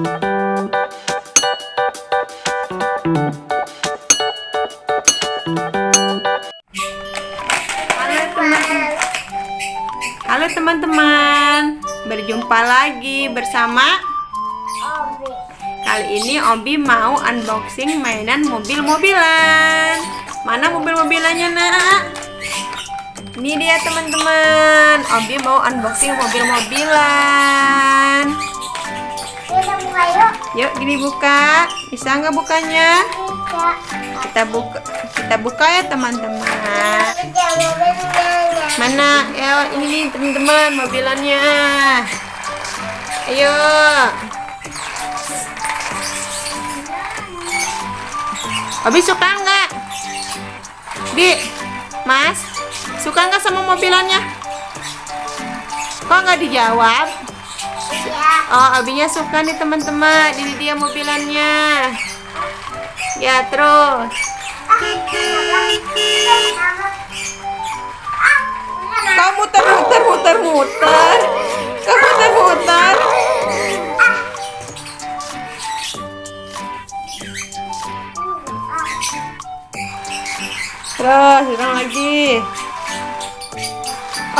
Halo teman-teman, berjumpa lagi bersama Kali ini Obi mau unboxing mainan mobil-mobilan. Mana mobil-mobilannya nak? Ini dia teman-teman. Obi mau unboxing mobil-mobilan Kita buka yuk. Yuk gini buka Bisa nggak bukanya? Bisa. Kita buka kita buka ya teman-teman. Mana? Ya, ini nih teman-teman mobilannya. Ayo. Abi suka nggak? Bi, Mas, suka nggak sama mobilannya? Kok nggak dijawab? Oh, Abinya suka nih teman-teman. Ini dia mobilannya. Ya, terus. Kamu muter muter muter muter. Kamu muter muter. Terus ulang lagi.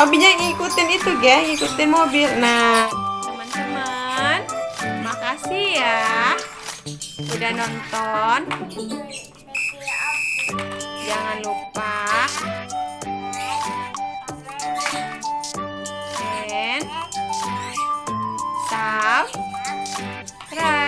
Obinya ngikutin itu ya, ngikutin mobil. Nah, kasih ya udah nonton. Jangan lupa and subscribe.